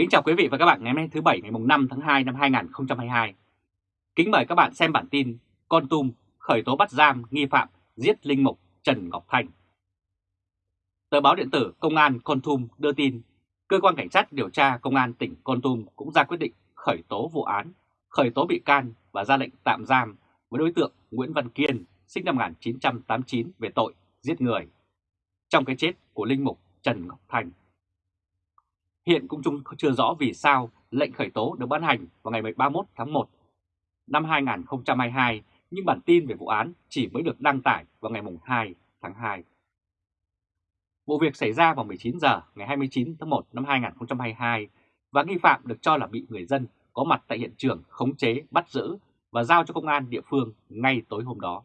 Kính chào quý vị và các bạn ngày hôm nay thứ Bảy ngày 5 tháng 2 năm 2022. Kính mời các bạn xem bản tin Con Tum khởi tố bắt giam nghi phạm giết linh mục Trần Ngọc Thanh. Tờ báo điện tử Công an Con Tum đưa tin Cơ quan Cảnh sát điều tra Công an tỉnh Con Tum cũng ra quyết định khởi tố vụ án, khởi tố bị can và ra lệnh tạm giam với đối tượng Nguyễn Văn Kiên sinh năm 1989 về tội giết người trong cái chết của linh mục Trần Ngọc Thành. Hiện cũng chưa rõ vì sao lệnh khởi tố được ban hành vào ngày 31 tháng 1 năm 2022, nhưng bản tin về vụ án chỉ mới được đăng tải vào ngày 2 tháng 2. Vụ việc xảy ra vào 19 giờ ngày 29 tháng 1 năm 2022 và nghi phạm được cho là bị người dân có mặt tại hiện trường khống chế, bắt giữ và giao cho công an địa phương ngay tối hôm đó.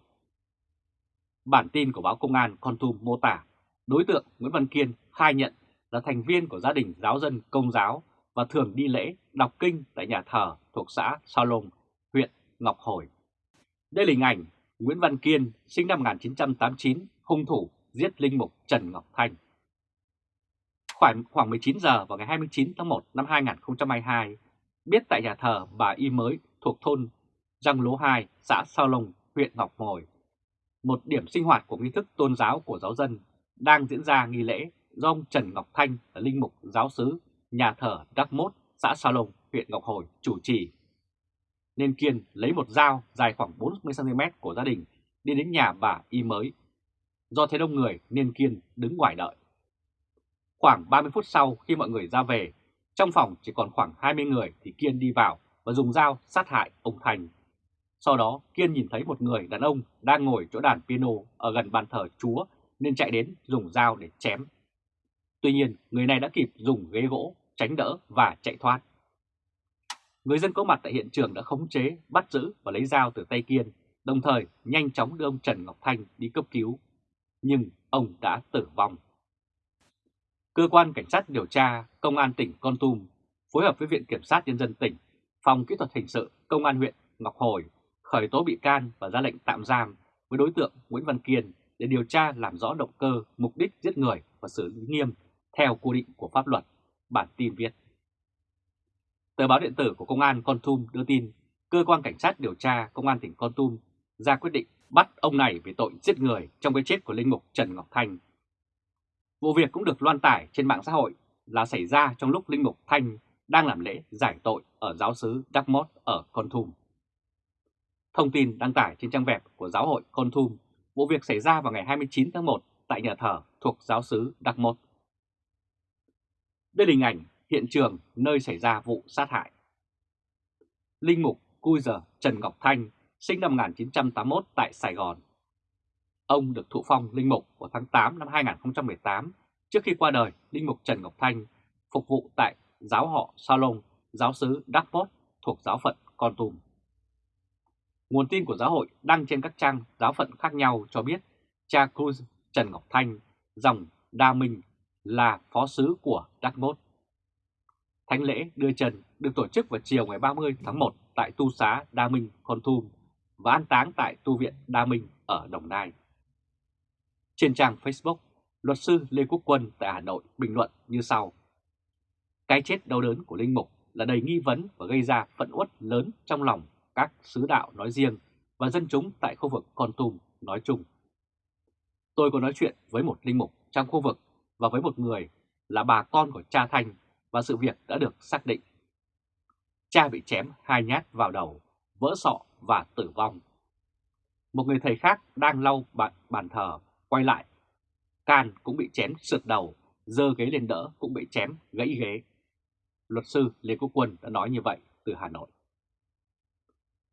Bản tin của báo Công an Con Tum mô tả đối tượng Nguyễn Văn Kiên khai nhận là thành viên của gia đình giáo dân công giáo và thường đi lễ đọc kinh tại nhà thờ thuộc xã Sa Lông, huyện Ngọc Hồi. Đây là hình ảnh Nguyễn Văn Kiên sinh năm 1989, hung thủ giết linh mục Trần Ngọc Thanh. Khoảng, khoảng 19 giờ vào ngày 29 tháng 1 năm 2022, biết tại nhà thờ bà Y Mới thuộc thôn Giang Lố 2, xã Sa Lông, huyện Ngọc Hồi, một điểm sinh hoạt của nghi thức tôn giáo của giáo dân đang diễn ra nghi lễ do ông Trần Ngọc Thanh là linh mục giáo sứ nhà thờ Đắc Mốt, xã Sa Lông, huyện Ngọc Hồi chủ trì. Nên Kiên lấy một dao dài khoảng 40cm của gia đình đi đến nhà bà Y mới. Do thấy đông người nên Kiên đứng ngoài đợi. Khoảng 30 phút sau khi mọi người ra về, trong phòng chỉ còn khoảng 20 người thì Kiên đi vào và dùng dao sát hại ông Thành. Sau đó Kiên nhìn thấy một người đàn ông đang ngồi chỗ đàn piano ở gần bàn thờ Chúa nên chạy đến dùng dao để chém Tuy nhiên, người này đã kịp dùng ghế gỗ, tránh đỡ và chạy thoát. Người dân có mặt tại hiện trường đã khống chế, bắt giữ và lấy dao từ tay Kiên, đồng thời nhanh chóng đưa ông Trần Ngọc Thanh đi cấp cứu. Nhưng ông đã tử vong. Cơ quan Cảnh sát điều tra Công an tỉnh Con Tum phối hợp với Viện Kiểm sát Nhân dân tỉnh, Phòng Kỹ thuật Hình sự Công an huyện Ngọc Hồi khởi tố bị can và ra lệnh tạm giam với đối tượng Nguyễn Văn Kiên để điều tra làm rõ động cơ, mục đích giết người và xử lý nghiêm theo quy định của pháp luật, bản tin viết. Tờ báo điện tử của Công an Con Tum đưa tin, cơ quan cảnh sát điều tra Công an tỉnh Con Tum ra quyết định bắt ông này về tội giết người trong cái chết của linh mục Trần Ngọc Thanh. Vụ việc cũng được loan tải trên mạng xã hội là xảy ra trong lúc linh mục Thanh đang làm lễ giải tội ở giáo sứ Đắc Mót ở Con Tum. Thông tin đăng tải trên trang web của giáo hội Con Tum, vụ việc xảy ra vào ngày 29 tháng 1 tại nhà thờ thuộc giáo sứ Đắc Mót. Đây là hình ảnh hiện trường nơi xảy ra vụ sát hại. Linh mục Cui Giờ Trần Ngọc Thanh sinh năm 1981 tại Sài Gòn. Ông được thụ phong linh mục vào tháng 8 năm 2018 trước khi qua đời linh mục Trần Ngọc Thanh phục vụ tại giáo họ Salon, giáo sứ Đắc Pốt thuộc giáo phận Con Tum. Nguồn tin của giáo hội đăng trên các trang giáo phận khác nhau cho biết cha Cruz Trần Ngọc Thanh, dòng Đa Minh là phó sứ của Dartmouth. Thánh lễ đưa trần được tổ chức vào chiều ngày 30 tháng 1 tại Tu xá Đa Minh, Con Thum và an táng tại Tu viện Đa Minh ở Đồng Nai. Trên trang Facebook, luật sư Lê Quốc Quân tại Hà Nội bình luận như sau. Cái chết đau đớn của Linh Mục là đầy nghi vấn và gây ra phẫn uất lớn trong lòng các sứ đạo nói riêng và dân chúng tại khu vực Con Tum nói chung. Tôi có nói chuyện với một linh mục trong khu vực và với một người là bà con của cha Thanh và sự việc đã được xác định. Cha bị chém hai nhát vào đầu, vỡ sọ và tử vong. Một người thầy khác đang lau bàn, bàn thờ, quay lại. Can cũng bị chém sượt đầu, dơ ghế lên đỡ cũng bị chém gãy ghế. Luật sư Lê Quốc Quân đã nói như vậy từ Hà Nội.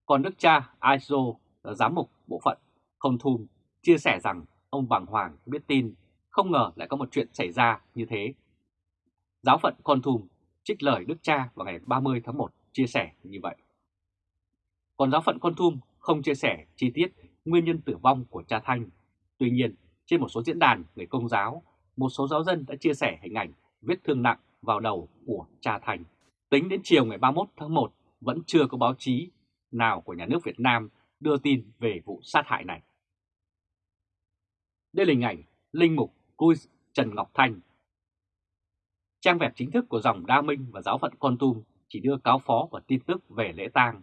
Còn đức cha Aizo là giám mục bộ phận Không Thum chia sẻ rằng ông bàng hoàng biết tin không ngờ lại có một chuyện xảy ra như thế. Giáo phận Con Thùm trích lời Đức Cha vào ngày 30 tháng 1 chia sẻ như vậy. Còn giáo phận Con Thùm không chia sẻ chi tiết nguyên nhân tử vong của cha Thanh. Tuy nhiên, trên một số diễn đàn người công giáo, một số giáo dân đã chia sẻ hình ảnh vết thương nặng vào đầu của cha Thanh. Tính đến chiều ngày 31 tháng 1, vẫn chưa có báo chí nào của nhà nước Việt Nam đưa tin về vụ sát hại này. Đây là hình ảnh Linh Mục Cui Trần Ngọc Thanh. Trang web chính thức của dòng Đa Minh và giáo phận Con Tum chỉ đưa cáo phó và tin tức về lễ tang,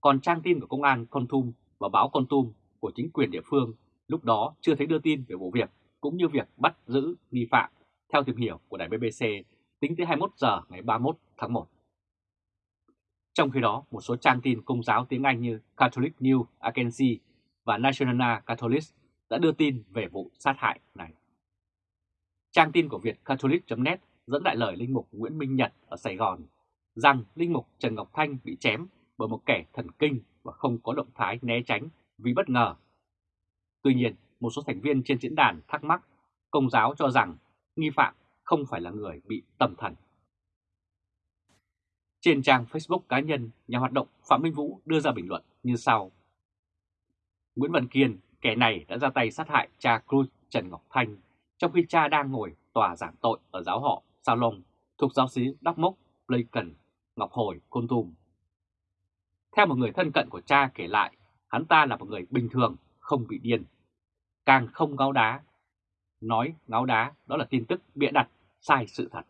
còn trang tin của công an Con Tum và báo Con Tum của chính quyền địa phương lúc đó chưa thấy đưa tin về vụ việc cũng như việc bắt giữ nghi phạm theo tìm hiểu của đài BBC tính tới 21 giờ ngày 31 tháng 1. Trong khi đó, một số trang tin công giáo tiếng Anh như Catholic News Agency và National Catholic đã đưa tin về vụ sát hại này. Trang tin của Việt Catholic.net dẫn đại lời Linh Mục Nguyễn Minh Nhật ở Sài Gòn rằng Linh Mục Trần Ngọc Thanh bị chém bởi một kẻ thần kinh và không có động thái né tránh vì bất ngờ. Tuy nhiên, một số thành viên trên diễn đàn thắc mắc công giáo cho rằng nghi phạm không phải là người bị tâm thần. Trên trang Facebook cá nhân, nhà hoạt động Phạm Minh Vũ đưa ra bình luận như sau. Nguyễn Văn Kiên, kẻ này đã ra tay sát hại cha Cruz Trần Ngọc Thanh trong khi cha đang ngồi tòa giảng tội ở giáo họ Salon thuộc giáo sĩ Đắc Mốc, Blaycon, Ngọc Hồi, Côn Tùm. Theo một người thân cận của cha kể lại, hắn ta là một người bình thường, không bị điên. Càng không ngáo đá. Nói ngáo đá đó là tin tức bịa đặt, sai sự thật.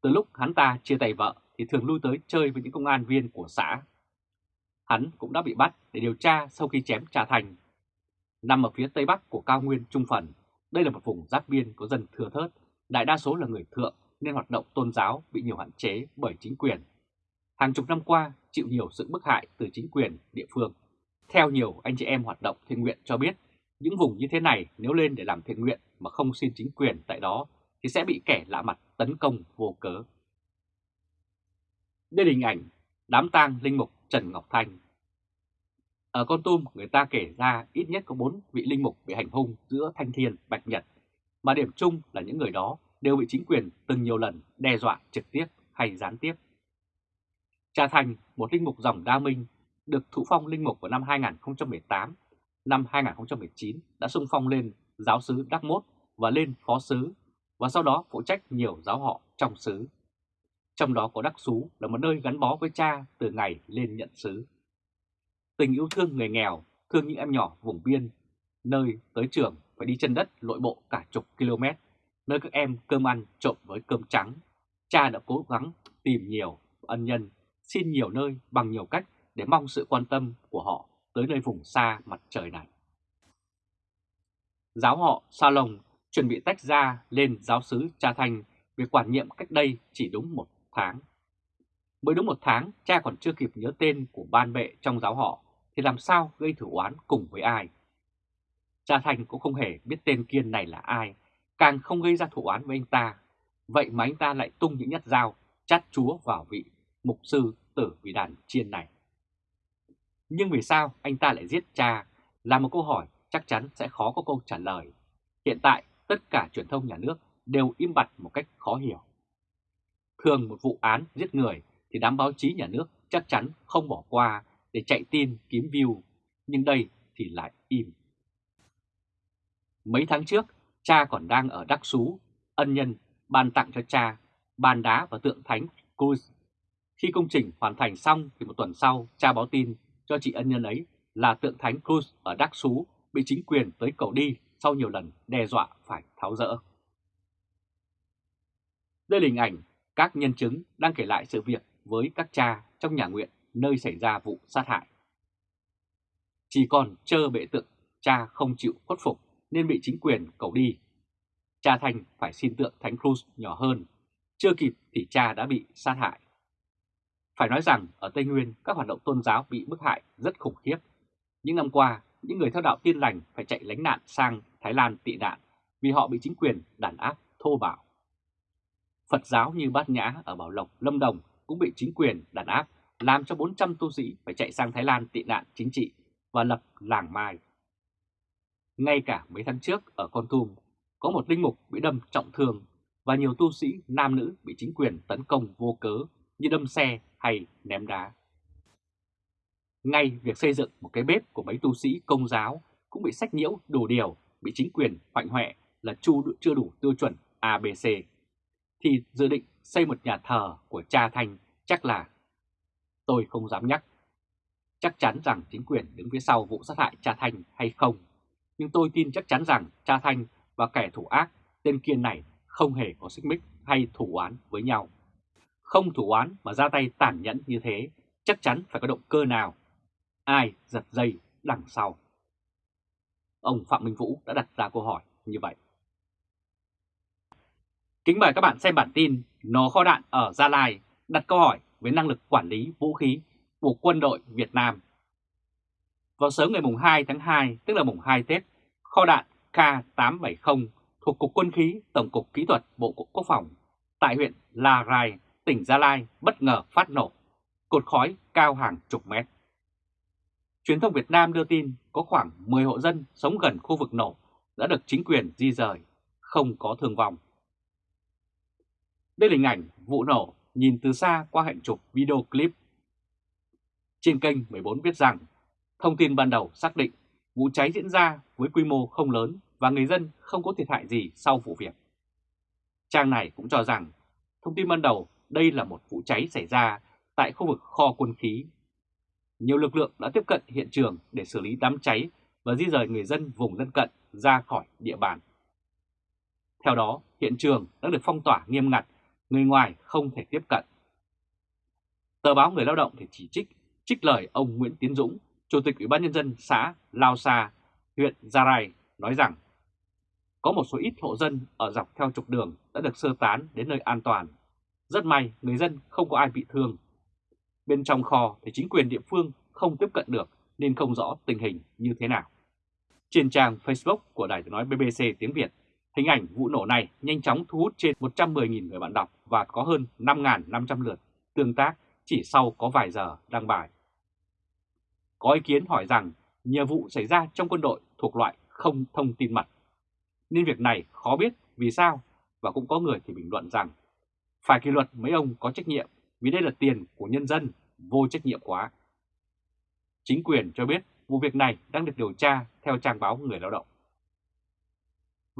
Từ lúc hắn ta chia tay vợ thì thường lui tới chơi với những công an viên của xã. Hắn cũng đã bị bắt để điều tra sau khi chém Trà Thành. Nằm ở phía tây bắc của cao nguyên Trung Phần, đây là một vùng giáp biên có dân thừa thớt, đại đa số là người thượng nên hoạt động tôn giáo bị nhiều hạn chế bởi chính quyền. Hàng chục năm qua chịu nhiều sự bức hại từ chính quyền địa phương. Theo nhiều anh chị em hoạt động thiện nguyện cho biết, những vùng như thế này nếu lên để làm thiện nguyện mà không xin chính quyền tại đó thì sẽ bị kẻ lạ mặt tấn công vô cớ. Đây là hình ảnh đám tang linh mục Trần Ngọc Thanh. Ở Con Tum, người ta kể ra ít nhất có 4 vị linh mục bị hành hung giữa Thanh Thiên, Bạch Nhật, mà điểm chung là những người đó đều bị chính quyền từng nhiều lần đe dọa trực tiếp hay gián tiếp. Cha Thành, một linh mục dòng đa minh, được thụ phong linh mục vào năm 2018, năm 2019 đã xung phong lên giáo sứ Đắc Mốt và lên phó sứ, và sau đó phụ trách nhiều giáo họ trong sứ. Trong đó có Đắc Xú là một nơi gắn bó với cha từ ngày lên nhận sứ. Tình yêu thương người nghèo, thương những em nhỏ vùng biên, nơi tới trường phải đi chân đất lội bộ cả chục km, nơi các em cơm ăn trộn với cơm trắng. Cha đã cố gắng tìm nhiều ân nhân, xin nhiều nơi bằng nhiều cách để mong sự quan tâm của họ tới nơi vùng xa mặt trời này. Giáo họ Sa Lồng chuẩn bị tách ra lên giáo sứ Cha Thanh về quản nhiệm cách đây chỉ đúng một tháng. Mới đúng một tháng, cha còn chưa kịp nhớ tên của ban bệ trong giáo họ, thì làm sao gây thử oán cùng với ai? Cha Thành cũng không hề biết tên Kiên này là ai, càng không gây ra thủ oán với anh ta. Vậy mà anh ta lại tung những nhát dao, chát chúa vào vị mục sư tử vì đàn chiên này. Nhưng vì sao anh ta lại giết cha là một câu hỏi chắc chắn sẽ khó có câu trả lời. Hiện tại, tất cả truyền thông nhà nước đều im bặt một cách khó hiểu. Thường một vụ án giết người thì đám báo chí nhà nước chắc chắn không bỏ qua để chạy tin kiếm view, nhưng đây thì lại im. Mấy tháng trước, cha còn đang ở Đắc Sú, ân nhân ban tặng cho cha bàn đá và tượng thánh Cruz. Khi công trình hoàn thành xong thì một tuần sau, cha báo tin cho chị ân nhân ấy là tượng thánh Cruz ở Đắc Sú bị chính quyền tới cầu đi sau nhiều lần đe dọa phải tháo rỡ. Đây là hình ảnh các nhân chứng đang kể lại sự việc với các cha trong nhà nguyện nơi xảy ra vụ sát hại. Chỉ còn chờ bệ tượng cha không chịu khuất phục nên bị chính quyền cầu đi. Cha Thành phải xin tượng Thánh Cruz nhỏ hơn, chưa kịp thì cha đã bị sát hại. Phải nói rằng ở Tây Nguyên các hoạt động tôn giáo bị bức hại rất khủng khiếp. Những năm qua, những người theo đạo tin lành phải chạy lánh nạn sang Thái Lan tị nạn vì họ bị chính quyền đàn áp thô bạo. Phật giáo như Bát Nhã ở Bảo Lộc, Lâm Đồng cũng bị chính quyền đàn áp, làm cho 400 tu sĩ phải chạy sang Thái Lan tị nạn chính trị và lập làng Mai. Ngay cả mấy tháng trước ở Con Tum, có một linh mục bị đâm trọng thương và nhiều tu sĩ nam nữ bị chính quyền tấn công vô cớ như đâm xe hay ném đá. Ngay việc xây dựng một cái bếp của mấy tu sĩ công giáo cũng bị sách nhiễu đồ điều, bị chính quyền hoạnh hoẹ là chu chưa đủ tiêu chuẩn ABC thì dự định xây một nhà thờ của cha Thanh chắc là tôi không dám nhắc. Chắc chắn rằng chính quyền đứng phía sau vụ sát hại cha Thanh hay không, nhưng tôi tin chắc chắn rằng cha Thanh và kẻ thủ ác tên Kiên này không hề có xích mích hay thủ oán với nhau. Không thủ oán mà ra tay tàn nhẫn như thế, chắc chắn phải có động cơ nào. Ai giật dây đằng sau? Ông Phạm Minh Vũ đã đặt ra câu hỏi như vậy. Kính mời các bạn xem bản tin nó kho đạn ở Gia Lai đặt câu hỏi về năng lực quản lý vũ khí của quân đội Việt Nam. Vào sớm ngày mùng 2 tháng 2, tức là mùng 2 Tết, kho đạn K870 thuộc Cục Quân khí Tổng cục Kỹ thuật Bộ Quốc phòng tại huyện La Rai, tỉnh Gia Lai bất ngờ phát nổ, cột khói cao hàng chục mét. Truyền thông Việt Nam đưa tin có khoảng 10 hộ dân sống gần khu vực nổ đã được chính quyền di rời, không có thương vong. Đây là hình ảnh vụ nổ nhìn từ xa qua hệ chụp video clip. Trên kênh 14 viết rằng, thông tin ban đầu xác định vụ cháy diễn ra với quy mô không lớn và người dân không có thiệt hại gì sau vụ việc. Trang này cũng cho rằng, thông tin ban đầu đây là một vụ cháy xảy ra tại khu vực kho quân khí. Nhiều lực lượng đã tiếp cận hiện trường để xử lý đám cháy và di rời người dân vùng lân cận ra khỏi địa bàn. Theo đó, hiện trường đã được phong tỏa nghiêm ngặt, người ngoài không thể tiếp cận. Tờ báo Người Lao động thì chỉ trích, trích lời ông Nguyễn Tiến Dũng, Chủ tịch Ủy ban Nhân dân xã Lao Sa, huyện Gia Rai, nói rằng có một số ít hộ dân ở dọc theo trục đường đã được sơ tán đến nơi an toàn. Rất may người dân không có ai bị thương. Bên trong kho thì chính quyền địa phương không tiếp cận được nên không rõ tình hình như thế nào. Trên trang Facebook của Đài tiếng nói BBC tiếng Việt, hình ảnh vụ nổ này nhanh chóng thu hút trên 110.000 người bạn đọc và có hơn 5.500 lượt tương tác chỉ sau có vài giờ đăng bài. Có ý kiến hỏi rằng nhiều vụ xảy ra trong quân đội thuộc loại không thông tin mật nên việc này khó biết vì sao và cũng có người thì bình luận rằng phải kỷ luật mấy ông có trách nhiệm vì đây là tiền của nhân dân, vô trách nhiệm quá. Chính quyền cho biết vụ việc này đang được điều tra theo trang báo Người Lao động.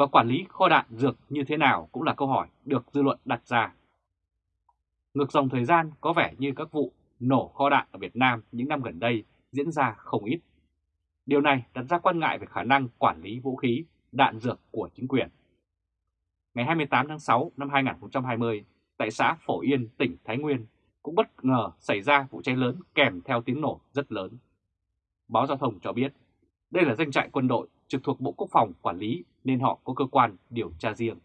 Và quản lý kho đạn dược như thế nào cũng là câu hỏi được dư luận đặt ra. Ngược dòng thời gian có vẻ như các vụ nổ kho đạn ở Việt Nam những năm gần đây diễn ra không ít. Điều này đặt ra quan ngại về khả năng quản lý vũ khí đạn dược của chính quyền. Ngày 28 tháng 6 năm 2020, tại xã Phổ Yên, tỉnh Thái Nguyên, cũng bất ngờ xảy ra vụ cháy lớn kèm theo tiếng nổ rất lớn. Báo Giao thông cho biết, đây là danh trại quân đội trực thuộc Bộ Quốc phòng quản lý nên họ có cơ quan điều tra riêng.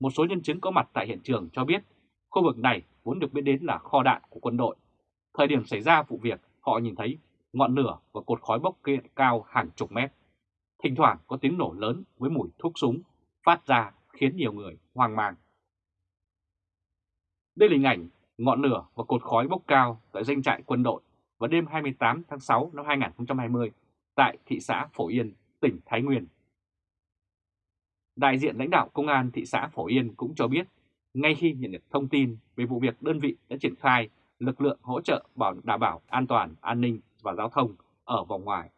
Một số nhân chứng có mặt tại hiện trường cho biết khu vực này vốn được biết đến là kho đạn của quân đội. Thời điểm xảy ra vụ việc, họ nhìn thấy ngọn lửa và cột khói bốc cao hàng chục mét. Thỉnh thoảng có tiếng nổ lớn với mùi thuốc súng phát ra khiến nhiều người hoang mang. Đây là hình ảnh ngọn lửa và cột khói bốc cao tại danh trại quân đội vào đêm 28 tháng 6 năm 2020 tại thị xã Phổ Yên, tỉnh Thái Nguyên. Đại diện lãnh đạo Công an thị xã Phổ Yên cũng cho biết, ngay khi nhận được thông tin về vụ việc đơn vị đã triển khai lực lượng hỗ trợ bảo đảm bảo an toàn, an ninh và giao thông ở vòng ngoài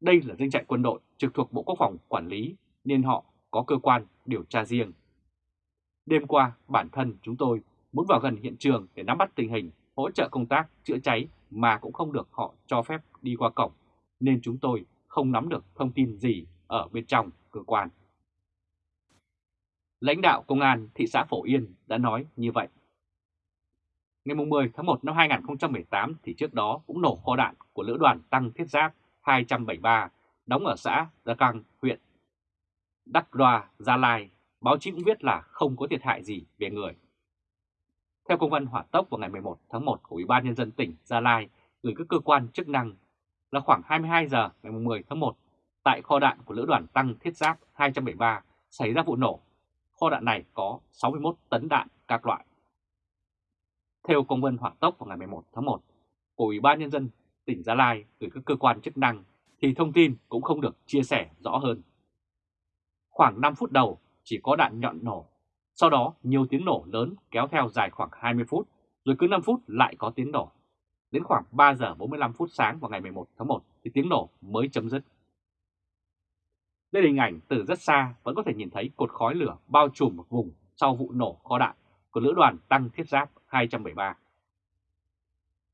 đây là doanh trại quân đội trực thuộc Bộ Quốc phòng quản lý nên họ có cơ quan điều tra riêng. Đêm qua, bản thân chúng tôi muốn vào gần hiện trường để nắm bắt tình hình, hỗ trợ công tác chữa cháy mà cũng không được họ cho phép đi qua cổng, nên chúng tôi không nắm được thông tin gì ở bên trong cơ quan. Lãnh đạo Công an thị xã Phổ Yên đã nói như vậy. Ngày 10 tháng 1 năm 2018 thì trước đó cũng nổ kho đạn của lữ đoàn tăng thiết giáp 273 đóng ở xã Gia Căng, huyện Đắc Đoa, Gia Lai, báo chí cũng viết là không có thiệt hại gì về người. Theo công văn hỏa tốc vào ngày 11 tháng 1 của Ủy ban Nhân dân tỉnh Gia Lai gửi các cơ quan chức năng là khoảng 22 giờ ngày 10 tháng 1 tại kho đạn của lữ đoàn tăng thiết giáp 273 xảy ra vụ nổ. Kho đạn này có 61 tấn đạn các loại. Theo công văn hỏa tốc vào ngày 11 tháng 1 của Ủy ban Nhân dân tỉnh Gia Lai gửi các cơ quan chức năng thì thông tin cũng không được chia sẻ rõ hơn. Khoảng 5 phút đầu chỉ có đạn nhọn nổ, sau đó nhiều tiếng nổ lớn kéo theo dài khoảng 20 phút, rồi cứ 5 phút lại có tiếng nổ. Đến khoảng 3 giờ 45 phút sáng vào ngày 11 tháng 1 thì tiếng nổ mới chấm dứt. Đây là hình ảnh từ rất xa vẫn có thể nhìn thấy cột khói lửa bao trùm một vùng sau vụ nổ kho đạn của lữ đoàn tăng thiết giáp 273.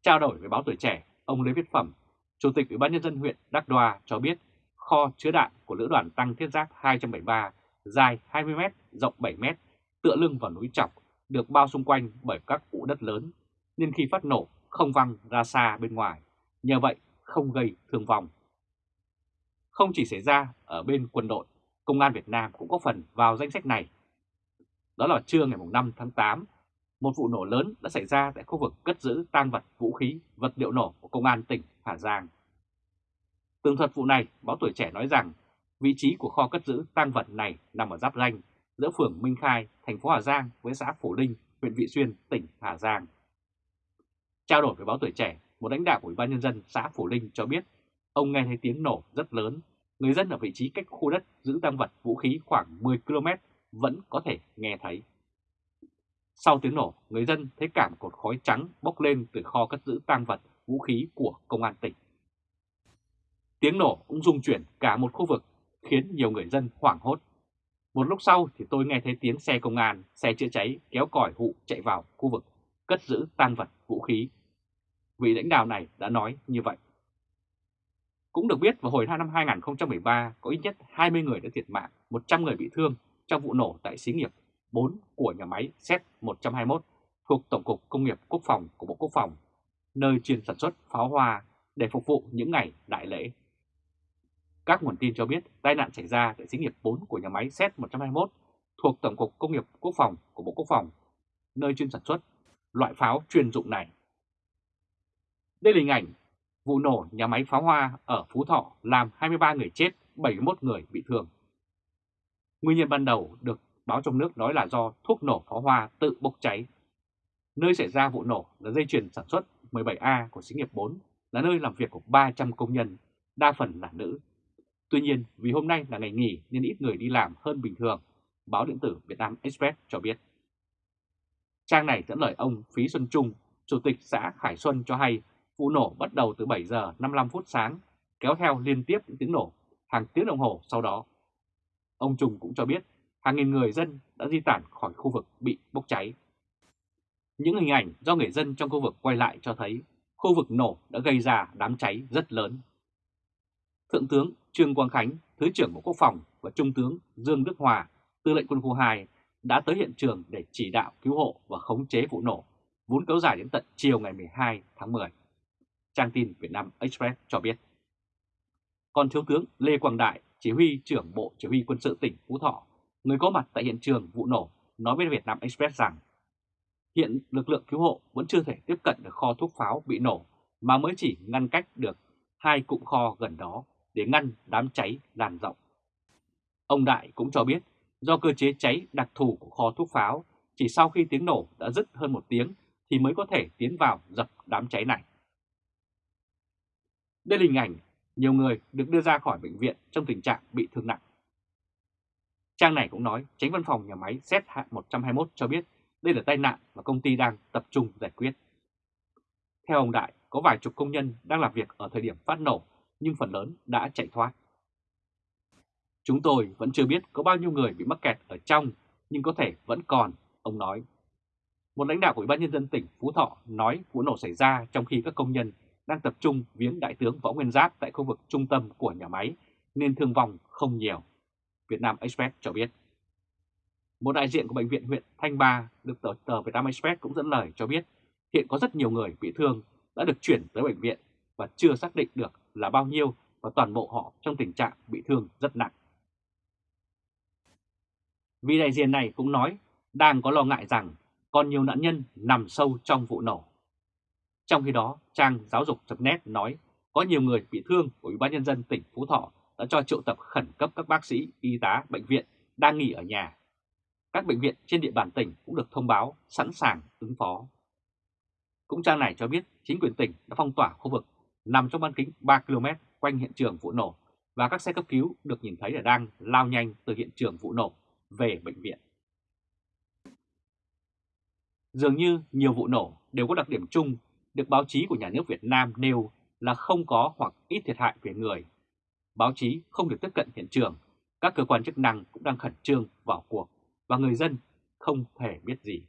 Trao đổi với báo tuổi trẻ, ông Lê Viết Phẩm, Chủ tịch Ủy ban Nhân dân huyện Đắc Đoa cho biết kho chứa đạn của Lữ đoàn Tăng Thiết Giáp 273 dài 20m, rộng 7m tựa lưng vào núi chọc được bao xung quanh bởi các ụ đất lớn, nên khi phát nổ không văng ra xa bên ngoài, nhờ vậy không gây thương vong. Không chỉ xảy ra ở bên quân đội, Công an Việt Nam cũng có phần vào danh sách này. Đó là trưa ngày 5 tháng 8, một vụ nổ lớn đã xảy ra tại khu vực cất giữ tang vật vũ khí, vật liệu nổ của Công an tỉnh Hà Giang. Tường thuật vụ này, báo tuổi trẻ nói rằng vị trí của kho cất giữ tang vật này nằm ở giáp ranh giữa phường Minh Khai, thành phố Hà Giang với xã Phổ Linh, huyện Vị Xuyên, tỉnh Hà Giang. Trao đổi với báo tuổi trẻ, một lãnh đạo của Ủy ban nhân dân xã Phổ Linh cho biết ông nghe thấy tiếng nổ rất lớn, người dân ở vị trí cách khu đất giữ tăng vật vũ khí khoảng 10 km vẫn có thể nghe thấy. Sau tiếng nổ, người dân thấy cảm cột khói trắng bốc lên từ kho cất giữ tăng vật vũ khí của công an tỉnh. Tiếng nổ cũng rung chuyển cả một khu vực khiến nhiều người dân hoảng hốt. Một lúc sau thì tôi nghe thấy tiếng xe công an, xe chữa cháy kéo còi hụ chạy vào khu vực cất giữ tăng vật vũ khí. Vị lãnh đạo này đã nói như vậy. Cũng được biết vào hồi năm 2013 có ít nhất 20 người đã thiệt mạng, 100 người bị thương trong vụ nổ tại xí nghiệp 4 của nhà máy Z-121 thuộc Tổng cục Công nghiệp Quốc phòng của Bộ Quốc phòng, nơi chuyên sản xuất pháo hoa để phục vụ những ngày đại lễ. Các nguồn tin cho biết tai nạn xảy ra tại xí nghiệp 4 của nhà máy Z-121 thuộc Tổng cục Công nghiệp Quốc phòng của Bộ Quốc phòng, nơi chuyên sản xuất loại pháo chuyên dụng này. Đây là hình ảnh vụ nổ nhà máy pháo hoa ở Phú Thọ làm 23 người chết, 71 người bị thương. Nguyên nhân ban đầu được báo trong nước nói là do thuốc nổ pháo hoa tự bốc cháy. Nơi xảy ra vụ nổ là dây chuyền sản xuất 17A của xí nghiệp 4, là nơi làm việc của 300 công nhân, đa phần là nữ. Tuy nhiên, vì hôm nay là ngày nghỉ nên ít người đi làm hơn bình thường, báo điện tử Việt Nam Express cho biết. Trang này dẫn lời ông Phí Xuân Trung, Chủ tịch xã Khải Xuân cho hay vụ nổ bắt đầu từ 7 giờ 55 phút sáng, kéo theo liên tiếp những tiếng nổ hàng tiếng đồng hồ sau đó. Ông Trung cũng cho biết hàng nghìn người dân đã di tản khỏi khu vực bị bốc cháy. Những hình ảnh do người dân trong khu vực quay lại cho thấy khu vực nổ đã gây ra đám cháy rất lớn. Thượng tướng Trương Quang Khánh, Thứ trưởng Bộ Quốc phòng và Trung tướng Dương Đức Hòa, Tư lệnh quân khu 2 đã tới hiện trường để chỉ đạo cứu hộ và khống chế vụ nổ, vốn kéo dài đến tận chiều ngày 12 tháng 10. Trang tin Việt Nam Express cho biết. Còn Thiếu tướng Lê Quang Đại, chỉ huy trưởng Bộ Chỉ huy quân sự tỉnh Phú Thọ, người có mặt tại hiện trường vụ nổ, nói với Việt Nam Express rằng hiện lực lượng cứu hộ vẫn chưa thể tiếp cận được kho thuốc pháo bị nổ mà mới chỉ ngăn cách được hai cụm kho gần đó để ngăn đám cháy lan rộng. Ông Đại cũng cho biết do cơ chế cháy đặc thù của kho thuốc pháo, chỉ sau khi tiếng nổ đã dứt hơn một tiếng thì mới có thể tiến vào dập đám cháy này. Đây là hình ảnh nhiều người được đưa ra khỏi bệnh viện trong tình trạng bị thương nặng. Trang này cũng nói tránh văn phòng nhà máy Z121 cho biết đây là tai nạn và công ty đang tập trung giải quyết. Theo ông Đại, có vài chục công nhân đang làm việc ở thời điểm phát nổ nhưng phần lớn đã chạy thoát. Chúng tôi vẫn chưa biết có bao nhiêu người bị mắc kẹt ở trong nhưng có thể vẫn còn, ông nói. Một lãnh đạo của Ủy ban Nhân dân tỉnh Phú Thọ nói vụ nổ xảy ra trong khi các công nhân đang tập trung viếng Đại tướng Võ Nguyên Giáp tại khu vực trung tâm của nhà máy nên thương vong không nhiều. Việt Nam Express cho biết. Một đại diện của Bệnh viện huyện Thanh Ba được tờ, tờ Việt Nam Express cũng dẫn lời cho biết hiện có rất nhiều người bị thương đã được chuyển tới bệnh viện và chưa xác định được là bao nhiêu và toàn bộ họ trong tình trạng bị thương rất nặng. Vị đại diện này cũng nói đang có lo ngại rằng còn nhiều nạn nhân nằm sâu trong vụ nổ. Trong khi đó, trang giáo dục.net nói có nhiều người bị thương của Ủy ban Nhân dân tỉnh Phú Thọ đã cho triệu tập khẩn cấp các bác sĩ, y tá, bệnh viện đang nghỉ ở nhà. Các bệnh viện trên địa bàn tỉnh cũng được thông báo sẵn sàng ứng phó. Cũng trang này cho biết chính quyền tỉnh đã phong tỏa khu vực nằm trong bán kính 3 km quanh hiện trường vụ nổ và các xe cấp cứu được nhìn thấy là đang lao nhanh từ hiện trường vụ nổ về bệnh viện. Dường như nhiều vụ nổ đều có đặc điểm chung được báo chí của nhà nước Việt Nam nêu là không có hoặc ít thiệt hại về người. Báo chí không được tiếp cận hiện trường, các cơ quan chức năng cũng đang khẩn trương vào cuộc và người dân không thể biết gì.